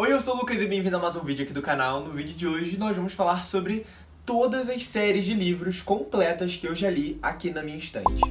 Oi, eu sou o Lucas e bem-vindo a mais um vídeo aqui do canal. No vídeo de hoje nós vamos falar sobre todas as séries de livros completas que eu já li aqui na minha estante.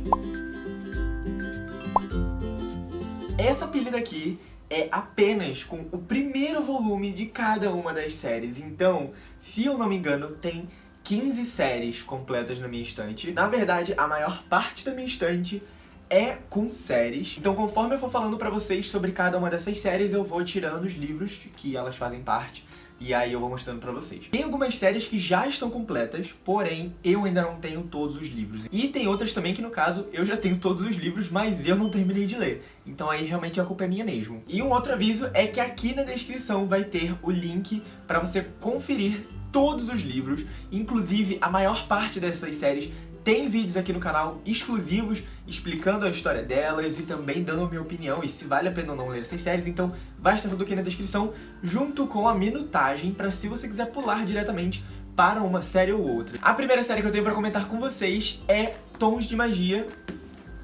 Essa pilha daqui é apenas com o primeiro volume de cada uma das séries. Então, se eu não me engano, tem 15 séries completas na minha estante. Na verdade, a maior parte da minha estante é com séries. Então, conforme eu for falando pra vocês sobre cada uma dessas séries, eu vou tirando os livros que elas fazem parte e aí eu vou mostrando pra vocês. Tem algumas séries que já estão completas, porém eu ainda não tenho todos os livros. E tem outras também que, no caso, eu já tenho todos os livros, mas eu não terminei de ler. Então aí realmente a culpa é minha mesmo. E um outro aviso é que aqui na descrição vai ter o link pra você conferir todos os livros, inclusive a maior parte dessas séries tem vídeos aqui no canal exclusivos explicando a história delas e também dando a minha opinião e se vale a pena ou não ler essas séries, então vai estar tudo aqui na descrição, junto com a minutagem para se você quiser pular diretamente para uma série ou outra. A primeira série que eu tenho para comentar com vocês é Tons de Magia,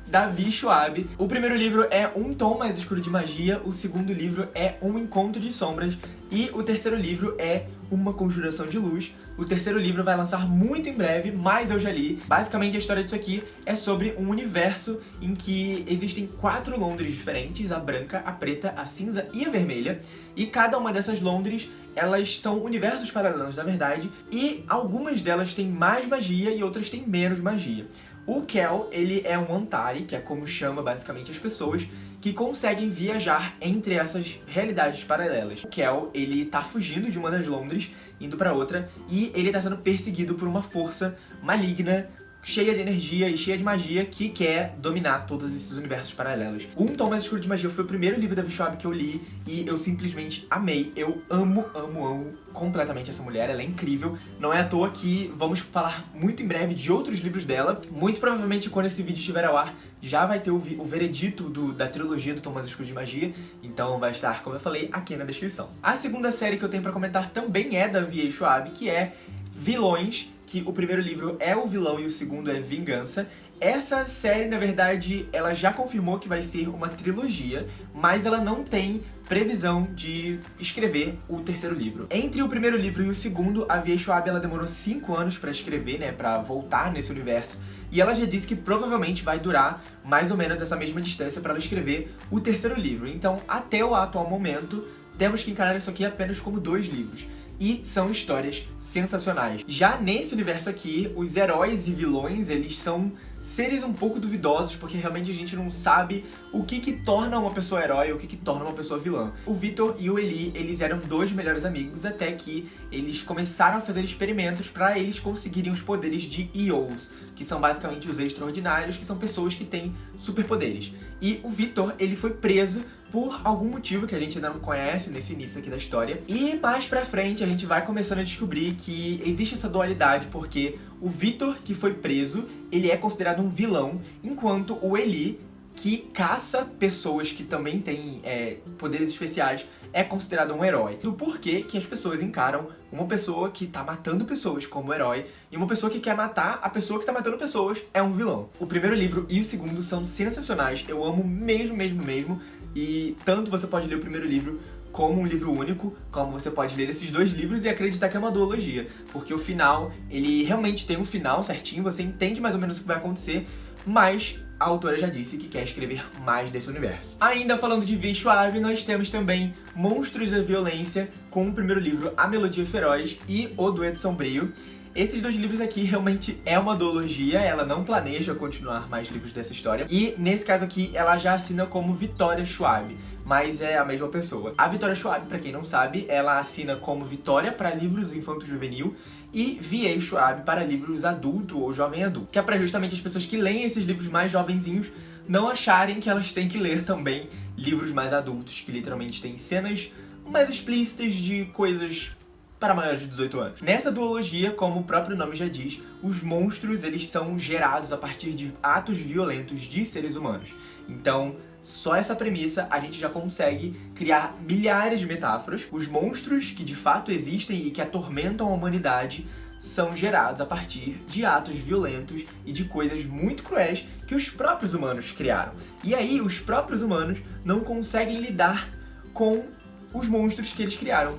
Davi Schwab. O primeiro livro é Um Tom Mais Escuro de Magia, o segundo livro é Um Encontro de Sombras e o terceiro livro é Uma Conjuração de Luz. O terceiro livro vai lançar muito em breve, mas eu já li. Basicamente a história disso aqui é sobre um universo em que existem quatro Londres diferentes, a branca, a preta, a cinza e a vermelha. E cada uma dessas Londres elas são universos paralelos, na verdade, e algumas delas têm mais magia e outras têm menos magia. O Kel, ele é um Antari, que é como chama basicamente as pessoas, que conseguem viajar entre essas realidades paralelas. O Kel, ele tá fugindo de uma das Londres, indo pra outra, e ele tá sendo perseguido por uma força maligna cheia de energia e cheia de magia que quer dominar todos esses universos paralelos. Um Tom Mais Escuro de Magia foi o primeiro livro da Vishwab que eu li e eu simplesmente amei. Eu amo, amo, amo completamente essa mulher, ela é incrível. Não é à toa que vamos falar muito em breve de outros livros dela. Muito provavelmente quando esse vídeo estiver ao ar, já vai ter o, o veredito do, da trilogia do Tom Mais Escuro de Magia, então vai estar, como eu falei, aqui na descrição. A segunda série que eu tenho pra comentar também é da V.A. Schwab, que é Vilões, que o primeiro livro é o vilão e o segundo é Vingança. Essa série, na verdade, ela já confirmou que vai ser uma trilogia, mas ela não tem previsão de escrever o terceiro livro. Entre o primeiro livro e o segundo, a Via Schwab ela demorou 5 anos pra escrever, né, pra voltar nesse universo, e ela já disse que provavelmente vai durar mais ou menos essa mesma distância para ela escrever o terceiro livro. Então, até o atual momento, temos que encarar isso aqui apenas como dois livros e são histórias sensacionais. Já nesse universo aqui, os heróis e vilões, eles são seres um pouco duvidosos, porque realmente a gente não sabe o que que torna uma pessoa herói ou o que que torna uma pessoa vilã. O Victor e o Eli, eles eram dois melhores amigos até que eles começaram a fazer experimentos para eles conseguirem os poderes de EOs, que são basicamente os extraordinários, que são pessoas que têm superpoderes. E o Victor, ele foi preso por algum motivo que a gente ainda não conhece nesse início aqui da história. E mais pra frente a gente vai começando a descobrir que existe essa dualidade, porque o Victor, que foi preso, ele é considerado um vilão, enquanto o Eli, que caça pessoas que também têm é, poderes especiais, é considerado um herói. Do porquê que as pessoas encaram uma pessoa que tá matando pessoas como herói e uma pessoa que quer matar a pessoa que tá matando pessoas é um vilão. O primeiro livro e o segundo são sensacionais, eu amo mesmo, mesmo, mesmo. E tanto você pode ler o primeiro livro como um livro único, como você pode ler esses dois livros e acreditar que é uma duologia, porque o final, ele realmente tem um final certinho, você entende mais ou menos o que vai acontecer, mas a autora já disse que quer escrever mais desse universo. Ainda falando de Via Suave, nós temos também Monstros da Violência, com o primeiro livro A Melodia Feroz e O Dueto Sombrio, esses dois livros aqui realmente é uma duologia, ela não planeja continuar mais livros dessa história. E nesse caso aqui, ela já assina como Vitória Schwab, mas é a mesma pessoa. A Vitória Schwab, pra quem não sabe, ela assina como Vitória para livros infanto-juvenil e V.A. Schwab para livros adulto ou jovem adulto, que é para justamente as pessoas que leem esses livros mais jovenzinhos não acharem que elas têm que ler também livros mais adultos, que literalmente têm cenas mais explícitas de coisas para maiores de 18 anos. Nessa duologia, como o próprio nome já diz, os monstros eles são gerados a partir de atos violentos de seres humanos. Então, só essa premissa a gente já consegue criar milhares de metáforas. Os monstros que de fato existem e que atormentam a humanidade são gerados a partir de atos violentos e de coisas muito cruéis que os próprios humanos criaram. E aí, os próprios humanos não conseguem lidar com os monstros que eles criaram.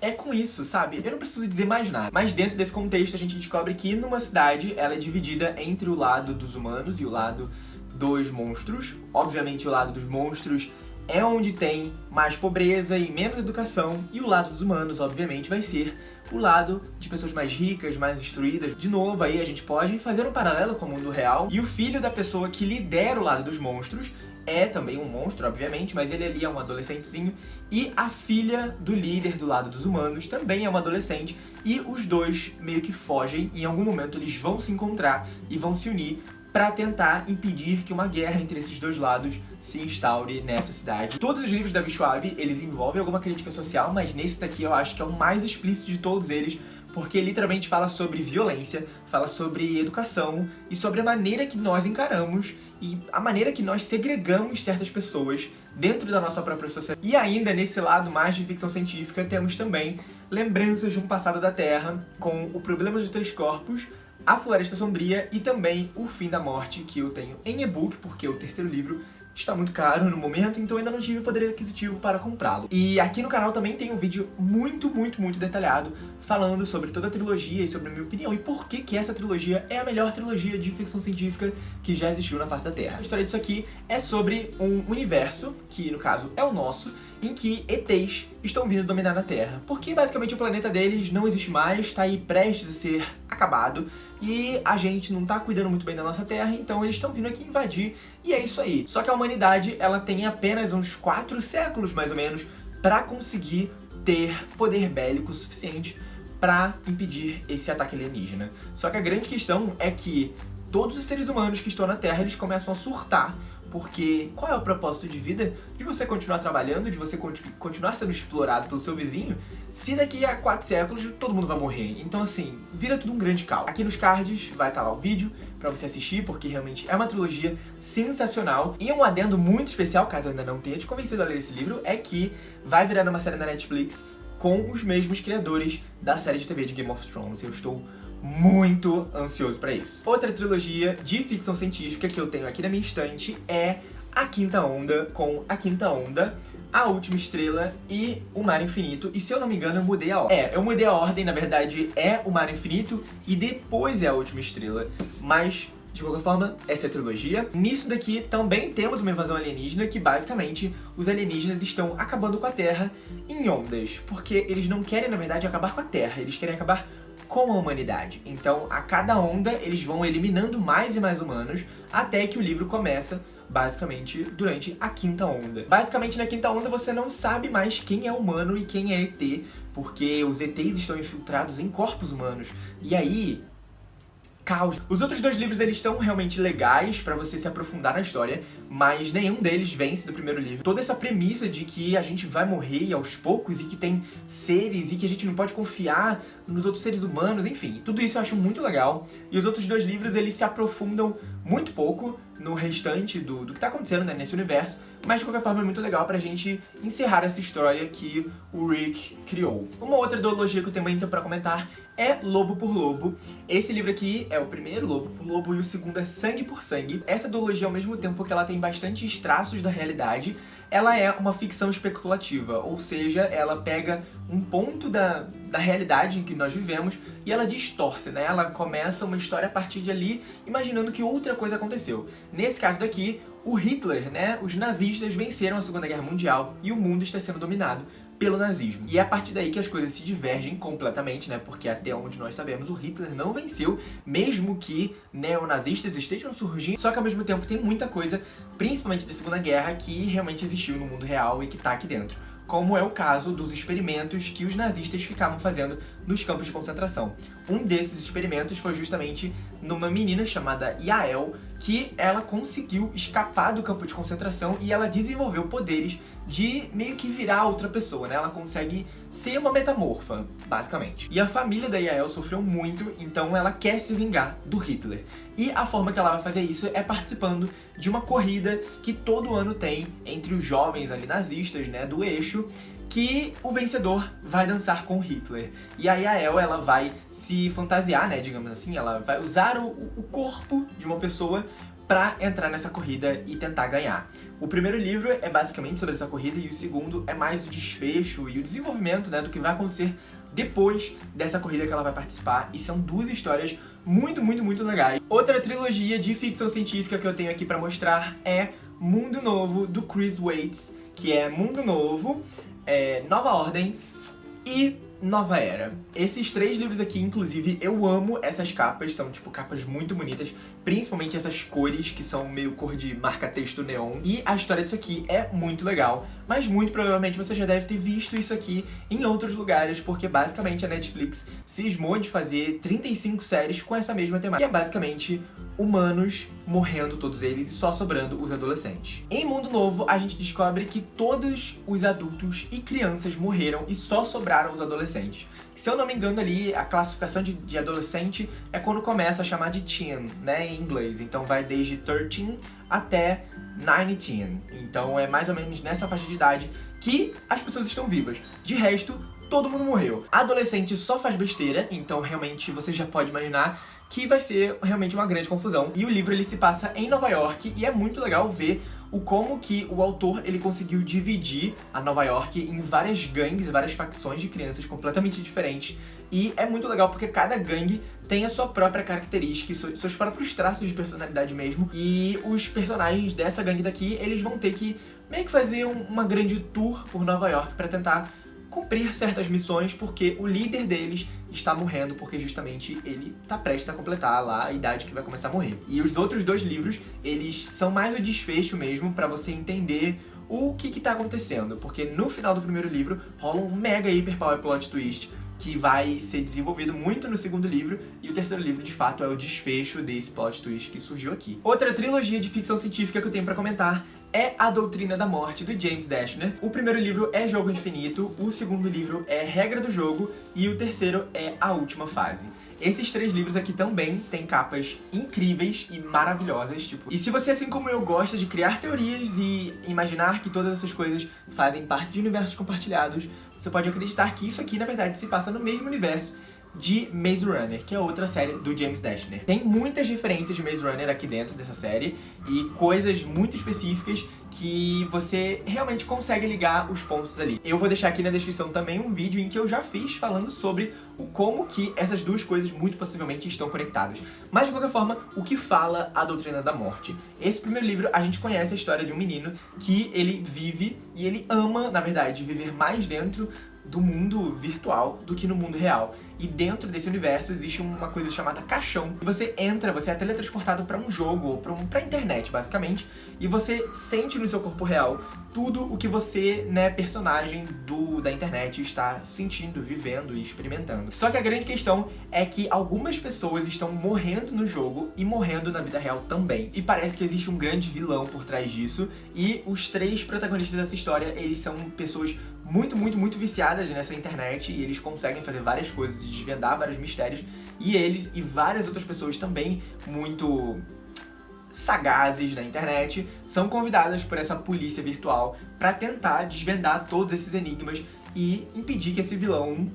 É com isso, sabe? Eu não preciso dizer mais nada. Mas dentro desse contexto a gente descobre que numa cidade ela é dividida entre o lado dos humanos e o lado dos monstros. Obviamente o lado dos monstros é onde tem mais pobreza e menos educação, e o lado dos humanos, obviamente, vai ser o lado de pessoas mais ricas, mais instruídas. De novo, aí a gente pode fazer um paralelo com o mundo real, e o filho da pessoa que lidera o lado dos monstros é também um monstro, obviamente, mas ele ali é um adolescentezinho, e a filha do líder do lado dos humanos também é uma adolescente, e os dois meio que fogem, em algum momento eles vão se encontrar e vão se unir para tentar impedir que uma guerra entre esses dois lados se instaure nessa cidade. Todos os livros da Schwab, eles envolvem alguma crítica social, mas nesse daqui eu acho que é o mais explícito de todos eles, porque literalmente fala sobre violência, fala sobre educação e sobre a maneira que nós encaramos e a maneira que nós segregamos certas pessoas dentro da nossa própria sociedade. E ainda nesse lado mais de ficção científica temos também lembranças de um passado da Terra com o problema dos três corpos, a Floresta Sombria e também O Fim da Morte, que eu tenho em e-book, porque o terceiro livro está muito caro no momento, então ainda não tive poder aquisitivo para comprá-lo. E aqui no canal também tem um vídeo muito, muito, muito detalhado falando sobre toda a trilogia e sobre a minha opinião e por que que essa trilogia é a melhor trilogia de ficção científica que já existiu na face da Terra. A história disso aqui é sobre um universo, que no caso é o nosso, em que ETs estão vindo dominar a Terra. Porque basicamente o planeta deles não existe mais, está aí prestes a ser acabado, e a gente não tá cuidando muito bem da nossa Terra, então eles estão vindo aqui invadir, e é isso aí. Só que a humanidade, ela tem apenas uns 4 séculos, mais ou menos, para conseguir ter poder bélico suficiente para impedir esse ataque alienígena. Só que a grande questão é que todos os seres humanos que estão na Terra, eles começam a surtar porque qual é o propósito de vida de você continuar trabalhando, de você continuar sendo explorado pelo seu vizinho, se daqui a quatro séculos todo mundo vai morrer? Então assim, vira tudo um grande caos. Aqui nos cards vai estar lá o vídeo pra você assistir, porque realmente é uma trilogia sensacional. E um adendo muito especial, caso eu ainda não tenha te convencido a ler esse livro, é que vai virar uma série da Netflix com os mesmos criadores da série de TV de Game of Thrones. Eu estou muito ansioso pra isso. Outra trilogia de ficção científica que eu tenho aqui na minha estante é A Quinta Onda, com A Quinta Onda, A Última Estrela e O Mar Infinito. E se eu não me engano, eu mudei a ordem. É, eu mudei a ordem, na verdade é O Mar Infinito e depois é A Última Estrela. Mas de qualquer forma, essa é a trilogia. Nisso daqui também temos uma invasão alienígena que basicamente os alienígenas estão acabando com a Terra em ondas, porque eles não querem, na verdade, acabar com a Terra, eles querem acabar com a humanidade. Então, a cada onda, eles vão eliminando mais e mais humanos, até que o livro começa, basicamente, durante a quinta onda. Basicamente, na quinta onda, você não sabe mais quem é humano e quem é ET, porque os ETs estão infiltrados em corpos humanos. E aí, caos. Os outros dois livros, eles são realmente legais pra você se aprofundar na história, mas nenhum deles vence do primeiro livro. Toda essa premissa de que a gente vai morrer aos poucos e que tem seres e que a gente não pode confiar nos outros seres humanos, enfim, tudo isso eu acho muito legal. E os outros dois livros, eles se aprofundam muito pouco no restante do, do que tá acontecendo né, nesse universo, mas de qualquer forma é muito legal pra gente encerrar essa história que o Rick criou. Uma outra ideologia que eu tenho então pra comentar é Lobo por Lobo. Esse livro aqui é o primeiro Lobo por Lobo e o segundo é Sangue por Sangue. Essa ideologia, ao mesmo tempo que ela tem bastantes traços da realidade, ela é uma ficção especulativa, ou seja, ela pega um ponto da, da realidade em que nós vivemos e ela distorce, né? Ela começa uma história a partir de ali, imaginando que outra coisa aconteceu. Nesse caso daqui, o Hitler, né, os nazistas venceram a Segunda Guerra Mundial e o mundo está sendo dominado pelo nazismo. E é a partir daí que as coisas se divergem completamente, né? Porque até onde nós sabemos, o Hitler não venceu, mesmo que neonazistas estejam surgindo. Só que ao mesmo tempo tem muita coisa, principalmente da Segunda Guerra, que realmente existiu no mundo real e que tá aqui dentro como é o caso dos experimentos que os nazistas ficavam fazendo nos campos de concentração. Um desses experimentos foi justamente numa menina chamada Yael, que ela conseguiu escapar do campo de concentração e ela desenvolveu poderes de meio que virar outra pessoa, né? Ela consegue ser uma metamorfa, basicamente. E a família da Yael sofreu muito, então ela quer se vingar do Hitler. E a forma que ela vai fazer isso é participando de uma corrida que todo ano tem entre os jovens ali nazistas, né, do eixo, que o vencedor vai dançar com Hitler. E a El, ela vai se fantasiar, né, digamos assim, ela vai usar o, o corpo de uma pessoa pra entrar nessa corrida e tentar ganhar. O primeiro livro é basicamente sobre essa corrida e o segundo é mais o desfecho e o desenvolvimento né, do que vai acontecer depois dessa corrida que ela vai participar, e são duas histórias muito, muito, muito legais. Outra trilogia de ficção científica que eu tenho aqui pra mostrar é Mundo Novo, do Chris Waits, que é Mundo Novo, é, Nova Ordem e Nova Era. Esses três livros aqui, inclusive, eu amo essas capas, são tipo capas muito bonitas, principalmente essas cores que são meio cor de marca-texto neon. E a história disso aqui é muito legal, mas muito provavelmente você já deve ter visto isso aqui em outros lugares, porque basicamente a Netflix cismou de fazer 35 séries com essa mesma temática, que é basicamente humanos morrendo todos eles e só sobrando os adolescentes. Em Mundo Novo, a gente descobre que todos os adultos e crianças morreram e só sobraram os adolescentes. Se eu não me engano ali, a classificação de, de adolescente é quando começa a chamar de teen, né, em inglês. Então vai desde 13 até 19. Então é mais ou menos nessa faixa de idade que as pessoas estão vivas. De resto, todo mundo morreu. Adolescente só faz besteira, então realmente você já pode imaginar que vai ser realmente uma grande confusão. E o livro ele se passa em Nova York e é muito legal ver o como que o autor ele conseguiu dividir a Nova York em várias gangues, várias facções de crianças completamente diferentes. E é muito legal porque cada gangue tem a sua própria característica, seus próprios traços de personalidade mesmo. E os personagens dessa gangue daqui, eles vão ter que meio que fazer uma grande tour por Nova York para tentar cumprir certas missões porque o líder deles está morrendo porque justamente ele está prestes a completar lá a idade que vai começar a morrer. E os outros dois livros, eles são mais o desfecho mesmo para você entender o que está acontecendo, porque no final do primeiro livro rola um mega hiper power plot twist que vai ser desenvolvido muito no segundo livro, e o terceiro livro, de fato, é o desfecho desse plot twist que surgiu aqui. Outra trilogia de ficção científica que eu tenho pra comentar é A Doutrina da Morte, do James Dashner. O primeiro livro é Jogo Infinito, o segundo livro é Regra do Jogo e o terceiro é A Última Fase. Esses três livros aqui também têm capas incríveis e maravilhosas, tipo... E se você, assim como eu, gosta de criar teorias e imaginar que todas essas coisas fazem parte de universos compartilhados, você pode acreditar que isso aqui, na verdade, se passa no mesmo universo de Maze Runner, que é outra série do James Dashner. Tem muitas referências de Maze Runner aqui dentro dessa série e coisas muito específicas que você realmente consegue ligar os pontos ali. Eu vou deixar aqui na descrição também um vídeo em que eu já fiz falando sobre o como que essas duas coisas muito possivelmente estão conectadas. Mas de qualquer forma, o que fala a Doutrina da Morte? Esse primeiro livro a gente conhece a história de um menino que ele vive e ele ama, na verdade, viver mais dentro do mundo virtual do que no mundo real. E dentro desse universo existe uma coisa chamada caixão. E você entra, você é teletransportado para um jogo, ou pra, um, pra internet, basicamente, e você sente no seu corpo real tudo o que você, né, personagem do, da internet, está sentindo, vivendo e experimentando. Só que a grande questão é que algumas pessoas estão morrendo no jogo e morrendo na vida real também. E parece que existe um grande vilão por trás disso, e os três protagonistas dessa história, eles são pessoas muito, muito, muito viciadas nessa internet e eles conseguem fazer várias coisas e desvendar vários mistérios. E eles e várias outras pessoas também muito sagazes na internet são convidadas por essa polícia virtual para tentar desvendar todos esses enigmas e impedir que esse vilão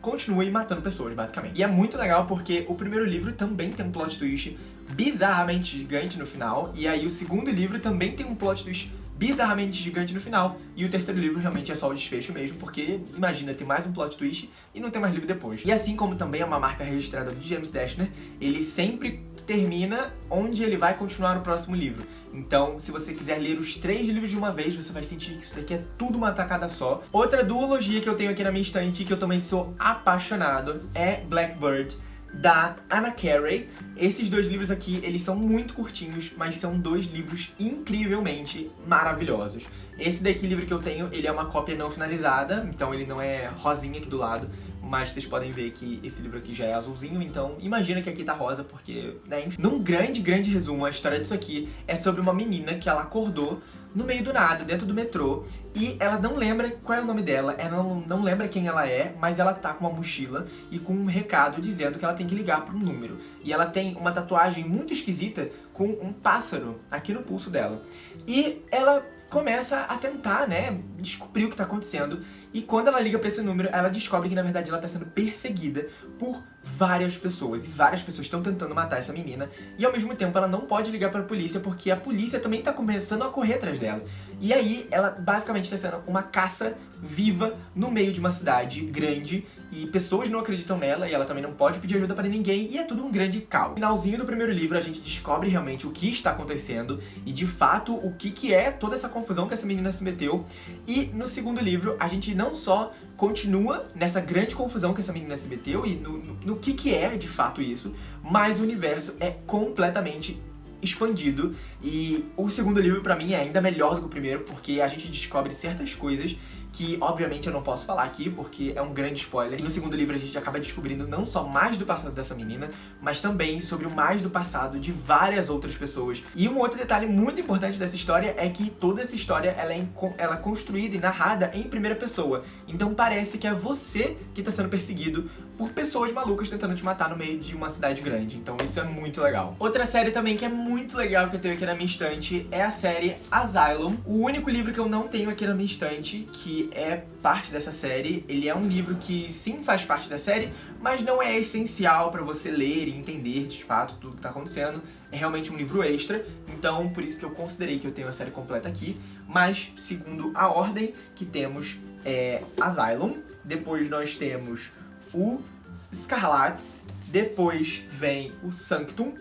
continue matando pessoas, basicamente. E é muito legal porque o primeiro livro também tem um plot twist bizarramente gigante no final, e aí o segundo livro também tem um plot twist bizarramente gigante no final. E o terceiro livro realmente é só o desfecho mesmo, porque imagina, tem mais um plot twist e não tem mais livro depois. E assim como também é uma marca registrada do James Dashner, ele sempre termina onde ele vai continuar no próximo livro. Então, se você quiser ler os três livros de uma vez, você vai sentir que isso daqui é tudo uma tacada só. Outra duologia que eu tenho aqui na minha estante, que eu também sou apaixonado, é Blackbird da Anna Carey. Esses dois livros aqui, eles são muito curtinhos, mas são dois livros incrivelmente maravilhosos. Esse daqui, livro que eu tenho, ele é uma cópia não finalizada, então ele não é rosinha aqui do lado, mas vocês podem ver que esse livro aqui já é azulzinho, então imagina que aqui tá rosa, porque, né, enfim. Num grande, grande resumo, a história disso aqui é sobre uma menina que ela acordou no meio do nada, dentro do metrô, e ela não lembra qual é o nome dela, ela não, lembra quem ela é, mas ela tá com uma mochila e com um recado dizendo que ela tem que ligar um número. E ela tem uma tatuagem muito esquisita com um pássaro aqui no pulso dela. E ela começa a tentar, né, descobrir o que tá acontecendo E quando ela liga pra esse número, ela descobre que na verdade ela tá sendo perseguida por várias pessoas. E várias pessoas estão tentando matar essa menina. E ao mesmo tempo ela não pode ligar pra polícia porque a polícia também tá começando a correr atrás dela. E aí ela basicamente tá sendo uma caça viva no meio de uma cidade grande e pessoas não acreditam nela e ela também não pode pedir ajuda para ninguém e é tudo um grande caos. No finalzinho do primeiro livro a gente descobre realmente o que está acontecendo e de fato o que, que é toda essa confusão que essa menina se meteu e no segundo livro a gente não só continua nessa grande confusão que essa menina se meteu e no, no, no que, que é de fato isso, mas o universo é completamente expandido e o segundo livro pra mim é ainda melhor do que o primeiro porque a gente descobre certas coisas que obviamente eu não posso falar aqui, porque é um grande spoiler. E no segundo livro a gente acaba descobrindo não só mais do passado dessa menina, mas também sobre o mais do passado de várias outras pessoas. E um outro detalhe muito importante dessa história é que toda essa história ela é, ela é construída e narrada em primeira pessoa. Então parece que é você que está sendo perseguido por pessoas malucas tentando te matar no meio de uma cidade grande. Então isso é muito legal. Outra série também que é muito legal que eu tenho aqui na minha estante é a série Asylum. O único livro que eu não tenho aqui na minha estante, que é parte dessa série, ele é um livro que sim faz parte da série, mas não é essencial pra você ler e entender de fato tudo que tá acontecendo. É realmente um livro extra, então por isso que eu considerei que eu tenho a série completa aqui. Mas, segundo a ordem que temos, é Asylum, depois nós temos o Scarlats, depois vem o Sanctum,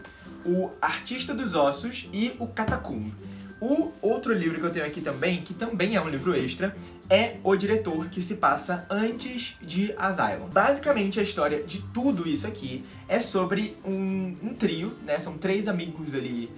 o Artista dos Ossos e o Catacumb. O outro livro que eu tenho aqui também, que também é um livro extra, é O Diretor, que se passa antes de Asylum. Basicamente, a história de tudo isso aqui é sobre um, um trio, né? São três amigos ali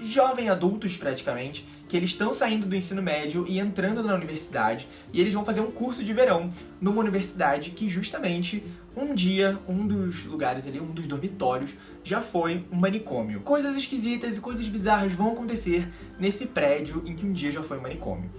jovem adultos praticamente, que eles estão saindo do ensino médio e entrando na universidade, e eles vão fazer um curso de verão numa universidade que justamente um dia, um dos lugares ali, um dos dormitórios, já foi um manicômio. Coisas esquisitas e coisas bizarras vão acontecer nesse prédio em que um dia já foi um manicômio.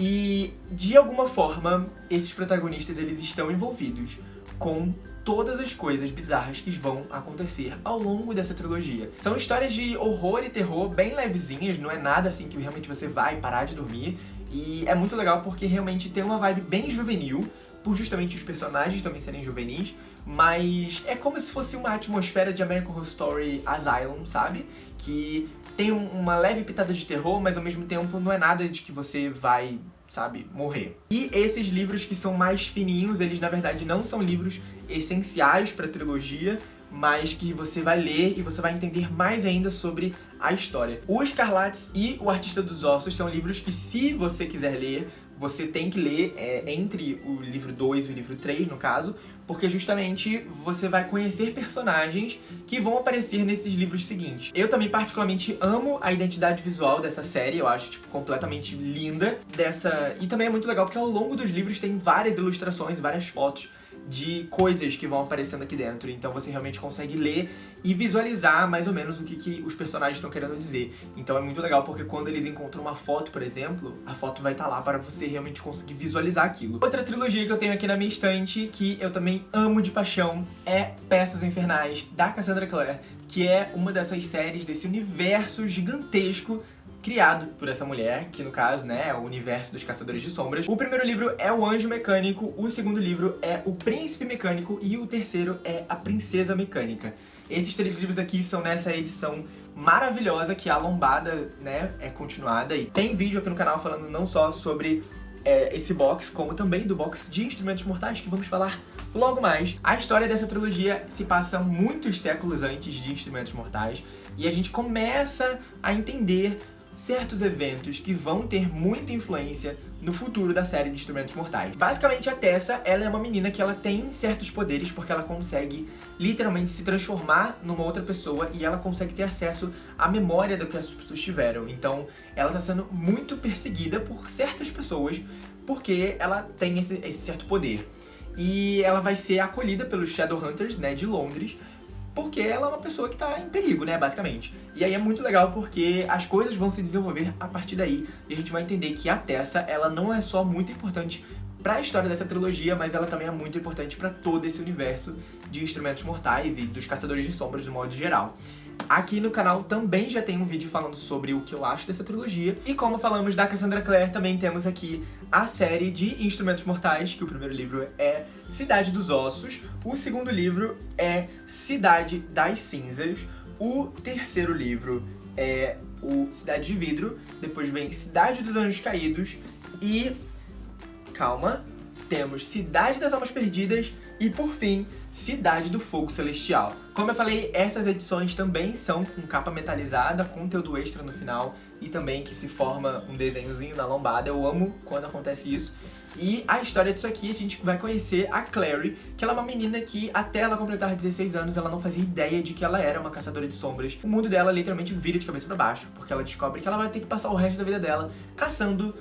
E, de alguma forma, esses protagonistas eles estão envolvidos com todas as coisas bizarras que vão acontecer ao longo dessa trilogia. São histórias de horror e terror bem levezinhas, não é nada assim que realmente você vai parar de dormir. E é muito legal porque realmente tem uma vibe bem juvenil, por justamente os personagens também serem juvenis, mas é como se fosse uma atmosfera de American Horror Story Asylum, sabe? Que tem uma leve pitada de terror, mas ao mesmo tempo não é nada de que você vai sabe, morrer. E esses livros que são mais fininhos, eles na verdade não são livros essenciais para a trilogia, mas que você vai ler e você vai entender mais ainda sobre a história. O Escarlates e O Artista dos Ossos são livros que, se você quiser ler, você tem que ler é, entre o livro 2 e o livro 3, no caso, porque justamente você vai conhecer personagens que vão aparecer nesses livros seguintes. Eu também particularmente amo a identidade visual dessa série, eu acho, tipo, completamente linda. dessa E também é muito legal porque ao longo dos livros tem várias ilustrações, várias fotos de coisas que vão aparecendo aqui dentro. Então você realmente consegue ler e visualizar mais ou menos o que, que os personagens estão querendo dizer. Então é muito legal porque quando eles encontram uma foto, por exemplo, a foto vai estar tá lá para você realmente conseguir visualizar aquilo. Outra trilogia que eu tenho aqui na minha estante, que eu também amo de paixão, é Peças Infernais, da Cassandra Clare, que é uma dessas séries desse universo gigantesco criado por essa mulher, que no caso, né, é o universo dos Caçadores de Sombras. O primeiro livro é O Anjo Mecânico, o segundo livro é O Príncipe Mecânico e o terceiro é A Princesa Mecânica. Esses três livros aqui são nessa edição maravilhosa que a lombada, né, é continuada. E tem vídeo aqui no canal falando não só sobre é, esse box, como também do box de Instrumentos Mortais, que vamos falar logo mais. A história dessa trilogia se passa muitos séculos antes de Instrumentos Mortais, e a gente começa a entender certos eventos que vão ter muita influência no futuro da série de Instrumentos Mortais. Basicamente, a Tessa, ela é uma menina que ela tem certos poderes porque ela consegue literalmente se transformar numa outra pessoa e ela consegue ter acesso à memória do que as pessoas tiveram. Então, ela tá sendo muito perseguida por certas pessoas porque ela tem esse, esse certo poder. E ela vai ser acolhida pelos Shadowhunters, né, de Londres, porque ela é uma pessoa que tá em perigo, né, basicamente. E aí é muito legal porque as coisas vão se desenvolver a partir daí e a gente vai entender que a Tessa, ela não é só muito importante para a história dessa trilogia, mas ela também é muito importante para todo esse universo de instrumentos mortais e dos caçadores de sombras de modo geral. Aqui no canal também já tem um vídeo falando sobre o que eu acho dessa trilogia. E como falamos da Cassandra Clare, também temos aqui a série de Instrumentos Mortais, que o primeiro livro é Cidade dos Ossos, o segundo livro é Cidade das Cinzas, o terceiro livro é o Cidade de Vidro, depois vem Cidade dos Anjos Caídos. E... calma, temos Cidade das Almas Perdidas e, por fim, Cidade do Fogo Celestial. Como eu falei, essas edições também são com capa metalizada, conteúdo extra no final e também que se forma um desenhozinho na lombada. Eu amo quando acontece isso. E a história disso aqui, a gente vai conhecer a Clary, que ela é uma menina que até ela completar 16 anos, ela não fazia ideia de que ela era uma caçadora de sombras. O mundo dela literalmente vira de cabeça pra baixo, porque ela descobre que ela vai ter que passar o resto da vida dela caçando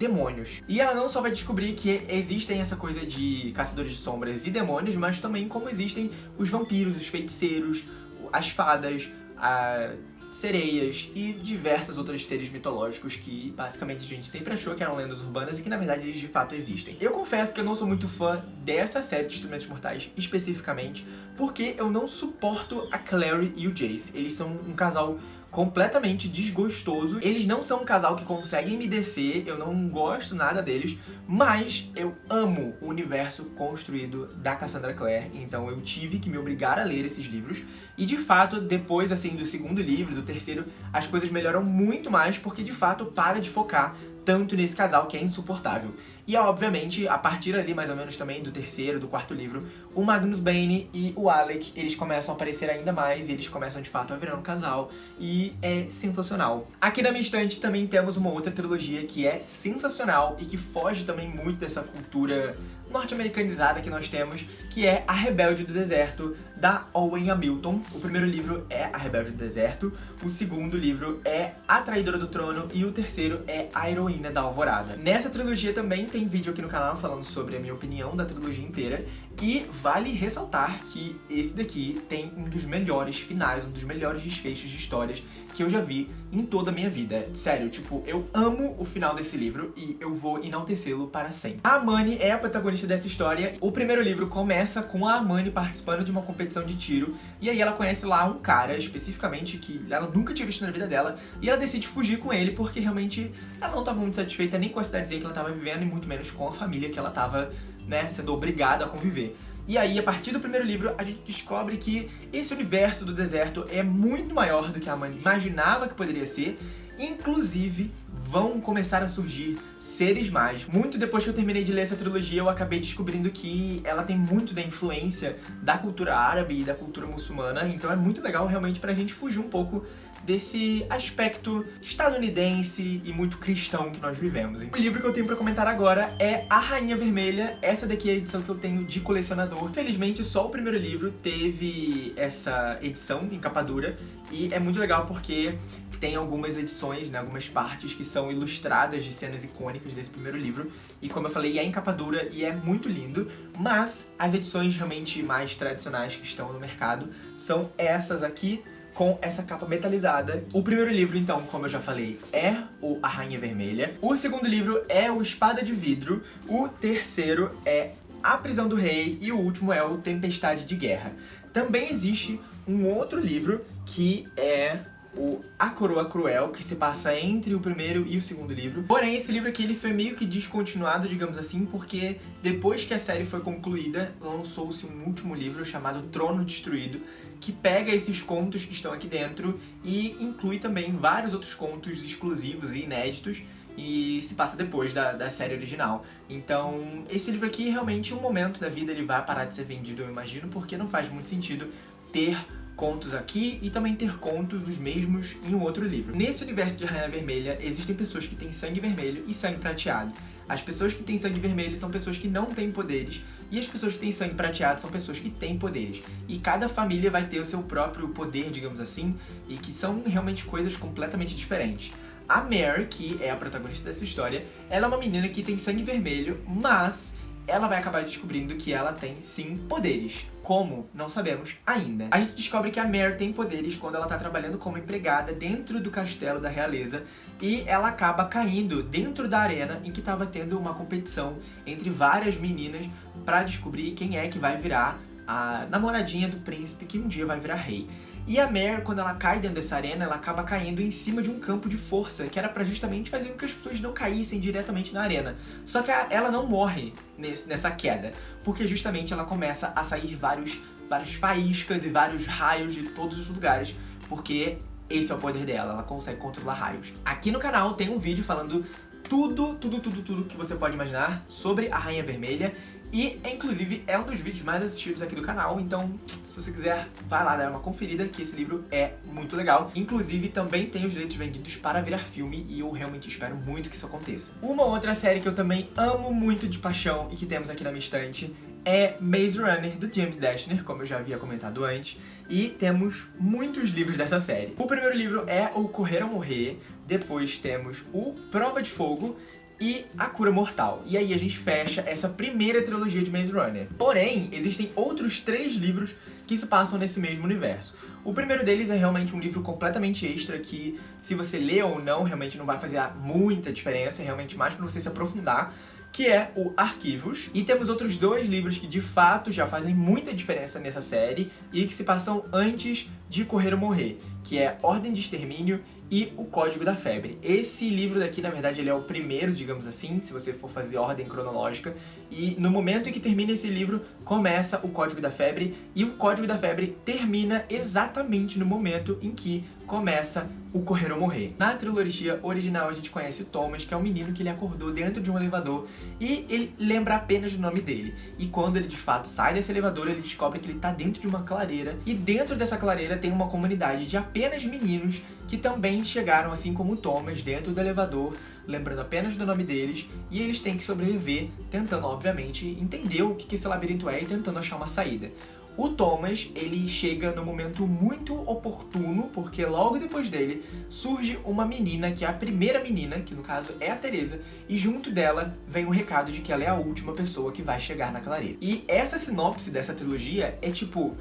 demônios. E ela não só vai descobrir que existem essa coisa de caçadores de sombras e demônios, mas também como existem os vampiros, os feiticeiros, as fadas, a sereias e diversos outros seres mitológicos que basicamente a gente sempre achou que eram lendas urbanas e que na verdade eles de fato existem. Eu confesso que eu não sou muito fã dessa série de Instrumentos Mortais especificamente, porque eu não suporto a Clary e o Jace. Eles são um casal completamente desgostoso. Eles não são um casal que conseguem me descer, eu não gosto nada deles, mas eu amo o universo construído da Cassandra Clare, então eu tive que me obrigar a ler esses livros. E de fato, depois assim do segundo livro, do terceiro, as coisas melhoram muito mais, porque de fato para de focar tanto nesse casal que é insuportável. E obviamente, a partir ali mais ou menos também do terceiro, do quarto livro, o Magnus Bane e o Alec, eles começam a aparecer ainda mais e eles começam de fato a virar um casal e é sensacional. Aqui na minha estante também temos uma outra trilogia que é sensacional e que foge também muito dessa cultura norte-americanizada que nós temos, que é A Rebelde do Deserto, da Owen Hamilton. O primeiro livro é A Rebelde do Deserto, o segundo livro é A Traidora do Trono e o terceiro é A Heroína da Alvorada. Nessa trilogia também tem vídeo aqui no canal falando sobre a minha opinião da trilogia inteira e vale ressaltar que esse daqui tem um dos melhores finais, um dos melhores desfechos de histórias que eu já vi em toda a minha vida. Sério, tipo, eu amo o final desse livro e eu vou enaltecê-lo para sempre. A Amani é a protagonista dessa história. O primeiro livro começa com a Amani participando de uma competição de tiro e aí ela conhece lá um cara, especificamente, que ela nunca tinha visto na vida dela e ela decide fugir com ele porque realmente ela não estava muito satisfeita nem com a cidadezinha que ela estava vivendo e muito menos com a família que ela estava né, sendo obrigado a conviver. E aí, a partir do primeiro livro, a gente descobre que esse universo do deserto é muito maior do que a Amanda imaginava que poderia ser, inclusive vão começar a surgir seres mágicos. Muito depois que eu terminei de ler essa trilogia, eu acabei descobrindo que ela tem muito da influência da cultura árabe e da cultura muçulmana, então é muito legal realmente pra gente fugir um pouco desse aspecto estadunidense e muito cristão que nós vivemos. O livro que eu tenho pra comentar agora é A Rainha Vermelha. Essa daqui é a edição que eu tenho de colecionador. Felizmente, só o primeiro livro teve essa edição em capa dura e é muito legal porque tem algumas edições, né, algumas partes que são ilustradas de cenas icônicas desse primeiro livro. E como eu falei, é em capa dura e é muito lindo, mas as edições realmente mais tradicionais que estão no mercado são essas aqui, com essa capa metalizada. O primeiro livro, então, como eu já falei, é o A Rainha Vermelha. O segundo livro é o Espada de Vidro. O terceiro é A Prisão do Rei. E o último é o Tempestade de Guerra. Também existe um outro livro que é o A Coroa Cruel, que se passa entre o primeiro e o segundo livro. Porém, esse livro aqui ele foi meio que descontinuado, digamos assim, porque depois que a série foi concluída, lançou-se um último livro chamado Trono Destruído, que pega esses contos que estão aqui dentro e inclui também vários outros contos exclusivos e inéditos e se passa depois da, da série original. Então, esse livro aqui, realmente, um momento da vida ele vai parar de ser vendido, eu imagino, porque não faz muito sentido ter contos aqui e também ter contos os mesmos em um outro livro. Nesse universo de Rainha Vermelha, existem pessoas que têm sangue vermelho e sangue prateado. As pessoas que têm sangue vermelho são pessoas que não têm poderes, e as pessoas que têm sangue prateado são pessoas que têm poderes. E cada família vai ter o seu próprio poder, digamos assim, e que são realmente coisas completamente diferentes. A Mare, que é a protagonista dessa história, ela é uma menina que tem sangue vermelho, mas ela vai acabar descobrindo que ela tem, sim, poderes. Como? Não sabemos ainda. A gente descobre que a Mare tem poderes quando ela tá trabalhando como empregada dentro do castelo da realeza e ela acaba caindo dentro da arena em que estava tendo uma competição entre várias meninas para descobrir quem é que vai virar a namoradinha do príncipe que um dia vai virar rei. E a Mare, quando ela cai dentro dessa arena, ela acaba caindo em cima de um campo de força, que era pra justamente fazer com que as pessoas não caíssem diretamente na arena. Só que ela não morre nessa queda, porque justamente ela começa a sair vários, várias faíscas e vários raios de todos os lugares, porque esse é o poder dela, ela consegue controlar raios. Aqui no canal tem um vídeo falando tudo, tudo, tudo, tudo que você pode imaginar sobre a Rainha Vermelha e, inclusive, é um dos vídeos mais assistidos aqui do canal, então se você quiser, vai lá dar uma conferida, que esse livro é muito legal. Inclusive, também tem os direitos vendidos para virar filme, e eu realmente espero muito que isso aconteça. Uma outra série que eu também amo muito de paixão e que temos aqui na minha estante é Maze Runner, do James Dashner, como eu já havia comentado antes, e temos muitos livros dessa série. O primeiro livro é O Correr ou Morrer, depois temos o Prova de Fogo, e A Cura Mortal. E aí a gente fecha essa primeira trilogia de Maze Runner. Porém, existem outros três livros que se passam nesse mesmo universo. O primeiro deles é realmente um livro completamente extra que, se você lê ou não, realmente não vai fazer muita diferença, é realmente mais para você se aprofundar que é o Arquivos. E temos outros dois livros que de fato já fazem muita diferença nessa série e que se passam antes de Correr ou Morrer, que é Ordem de Extermínio e O Código da Febre. Esse livro daqui, na verdade, ele é o primeiro, digamos assim, se você for fazer ordem cronológica, e no momento em que termina esse livro, começa o Código da Febre, e o Código da Febre termina exatamente no momento em que começa o Correr ou Morrer. Na trilogia original a gente conhece o Thomas, que é um menino que ele acordou dentro de um elevador e ele lembra apenas do nome dele. E quando ele de fato sai desse elevador, ele descobre que ele está dentro de uma clareira e dentro dessa clareira tem uma comunidade de apenas meninos que também chegaram, assim como o Thomas, dentro do elevador, lembrando apenas do nome deles, e eles têm que sobreviver, tentando, obviamente, entender o que esse labirinto é e tentando achar uma saída. O Thomas, ele chega no momento muito oportuno, porque logo depois dele surge uma menina, que é a primeira menina, que no caso é a Teresa, e junto dela vem o um recado de que ela é a última pessoa que vai chegar na clareira. E essa sinopse dessa trilogia é tipo,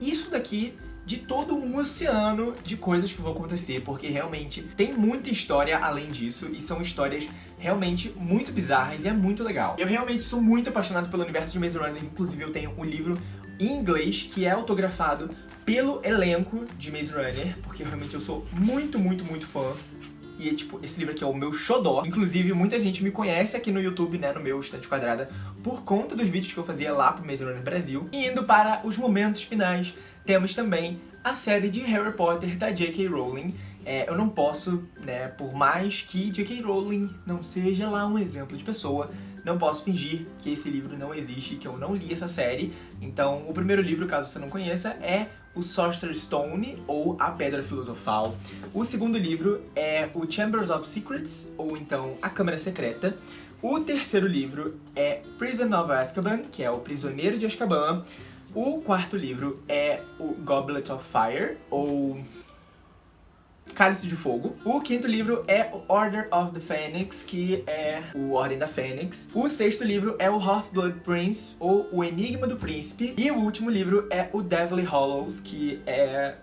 isso daqui de todo um oceano de coisas que vão acontecer, porque realmente tem muita história além disso, e são histórias realmente muito bizarras e é muito legal. Eu realmente sou muito apaixonado pelo universo de Maze Runner, inclusive eu tenho um livro em inglês, que é autografado pelo elenco de Maze Runner, porque realmente eu sou muito, muito, muito fã. E, tipo, esse livro aqui é o meu xodó. Inclusive, muita gente me conhece aqui no YouTube, né, no meu Estante Quadrada, por conta dos vídeos que eu fazia lá pro Maze Runner Brasil. E indo para os momentos finais, temos também a série de Harry Potter da J.K. Rowling. É, eu não posso, né, por mais que J.K. Rowling não seja lá um exemplo de pessoa, não posso fingir que esse livro não existe, que eu não li essa série. Então, o primeiro livro, caso você não conheça, é o Sorcerer's Stone, ou A Pedra Filosofal. O segundo livro é o Chambers of Secrets, ou então A Câmara Secreta. O terceiro livro é Prison of Azkaban, que é o Prisioneiro de Azkaban. O quarto livro é o Goblet of Fire, ou Cálice de Fogo. O quinto livro é o Order of the Phoenix, que é o Ordem da Fênix. O sexto livro é o Half-Blood Prince, ou O Enigma do Príncipe. E o último livro é o Deathly Hollows, que é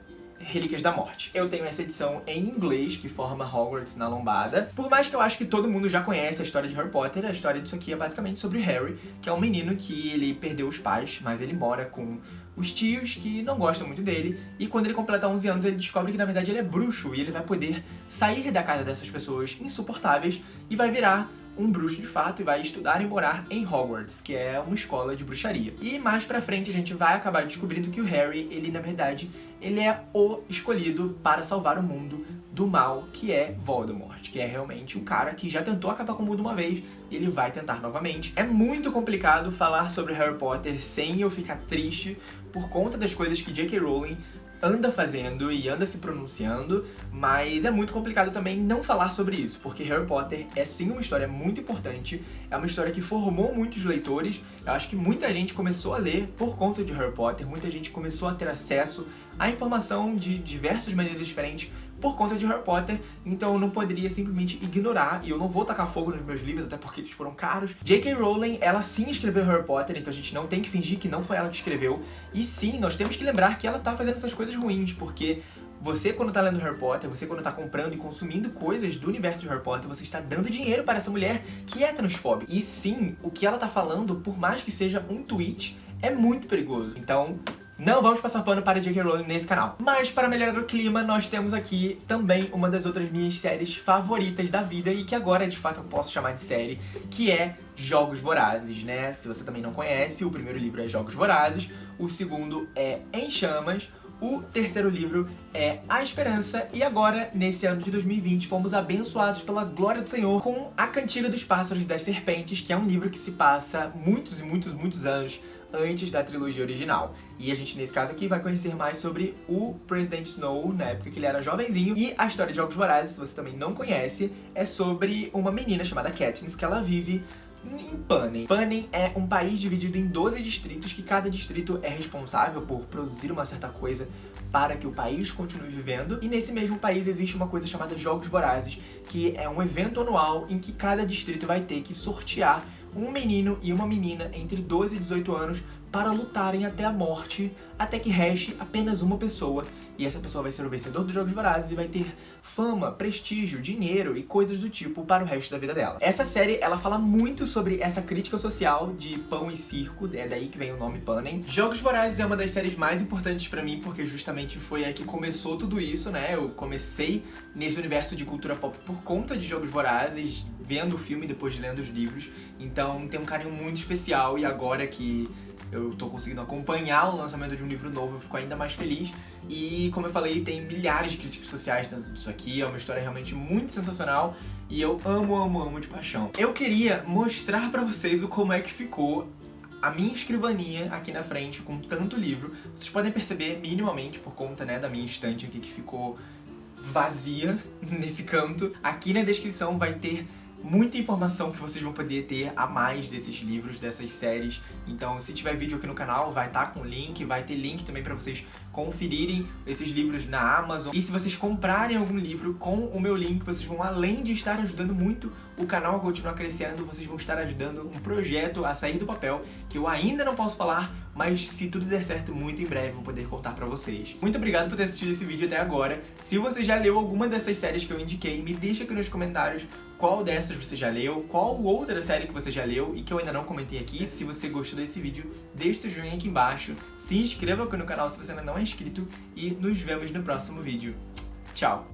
Relíquias da Morte. Eu tenho essa edição em inglês, que forma Hogwarts na lombada. Por mais que eu acho que todo mundo já conhece a história de Harry Potter, a história disso aqui é basicamente sobre Harry, que é um menino que ele perdeu os pais, mas ele mora com os tios que não gostam muito dele, e quando ele completa 11 anos ele descobre que na verdade ele é bruxo, e ele vai poder sair da casa dessas pessoas insuportáveis e vai virar um bruxo de fato e vai estudar e morar em Hogwarts, que é uma escola de bruxaria. E mais pra frente a gente vai acabar descobrindo que o Harry, ele na verdade, ele é o escolhido para salvar o mundo do mal, que é Voldemort, que é realmente o cara que já tentou acabar com o mundo uma vez e ele vai tentar novamente. É muito complicado falar sobre Harry Potter sem eu ficar triste por conta das coisas que J.K. Rowling anda fazendo e anda se pronunciando, mas é muito complicado também não falar sobre isso, porque Harry Potter é sim uma história muito importante, é uma história que formou muitos leitores, eu acho que muita gente começou a ler por conta de Harry Potter, muita gente começou a ter acesso à informação de diversas maneiras diferentes por conta de Harry Potter, então eu não poderia simplesmente ignorar, e eu não vou tacar fogo nos meus livros, até porque eles foram caros. J.K. Rowling, ela sim escreveu Harry Potter, então a gente não tem que fingir que não foi ela que escreveu, e sim, nós temos que lembrar que ela tá fazendo essas coisas ruins, porque você, quando tá lendo Harry Potter, você quando tá comprando e consumindo coisas do universo de Harry Potter, você está dando dinheiro para essa mulher que é transfóbica. E sim, o que ela tá falando, por mais que seja um tweet, é muito perigoso. Então, Não vamos passar pano para J.K. Rowling nesse canal. Mas para melhorar o clima, nós temos aqui também uma das outras minhas séries favoritas da vida e que agora, de fato, eu posso chamar de série, que é Jogos Vorazes, né? Se você também não conhece, o primeiro livro é Jogos Vorazes, o segundo é Em Chamas, o terceiro livro é A Esperança e agora, nesse ano de 2020, fomos abençoados pela glória do Senhor com A Cantiga dos Pássaros e das Serpentes, que é um livro que se passa muitos e muitos, muitos anos antes da trilogia original. E a gente, nesse caso aqui, vai conhecer mais sobre o President Snow, na época que ele era jovenzinho. E a história de Jogos Vorazes, se você também não conhece, é sobre uma menina chamada Katniss, que ela vive em Panem. Panem é um país dividido em 12 distritos, que cada distrito é responsável por produzir uma certa coisa para que o país continue vivendo. E nesse mesmo país existe uma coisa chamada Jogos Vorazes, que é um evento anual em que cada distrito vai ter que sortear um menino e uma menina entre 12 e 18 anos para lutarem até a morte, até que reste apenas uma pessoa. E essa pessoa vai ser o vencedor dos Jogos Vorazes e vai ter fama, prestígio, dinheiro e coisas do tipo para o resto da vida dela. Essa série, ela fala muito sobre essa crítica social de pão e circo, é daí que vem o nome Panem. Jogos Vorazes é uma das séries mais importantes pra mim, porque justamente foi aí que começou tudo isso, né? Eu comecei nesse universo de cultura pop por conta de Jogos Vorazes, vendo o filme depois de lendo os livros. Então tem um carinho muito especial e agora que eu tô conseguindo acompanhar o lançamento de um livro novo, eu fico ainda mais feliz. E, como eu falei, tem milhares de críticas sociais dentro disso aqui, é uma história realmente muito sensacional e eu amo, amo, amo de paixão. Eu queria mostrar pra vocês o como é que ficou a minha escrivaninha aqui na frente com tanto livro. Vocês podem perceber minimamente por conta, né, da minha estante aqui que ficou vazia nesse canto. Aqui na descrição vai ter muita informação que vocês vão poder ter a mais desses livros, dessas séries. Então, se tiver vídeo aqui no canal, vai estar tá com link, vai ter link também para vocês conferirem esses livros na Amazon. E se vocês comprarem algum livro com o meu link, vocês vão, além de estar ajudando muito o canal a continuar crescendo, vocês vão estar ajudando um projeto a sair do papel, que eu ainda não posso falar, mas se tudo der certo, muito em breve vou poder contar pra vocês. Muito obrigado por ter assistido esse vídeo até agora. Se você já leu alguma dessas séries que eu indiquei, me deixa aqui nos comentários qual dessas você já leu, qual outra série que você já leu e que eu ainda não comentei aqui. Se você gostou desse vídeo, deixe seu joinha aqui embaixo, se inscreva aqui no canal se você ainda não é inscrito e nos vemos no próximo vídeo. Tchau!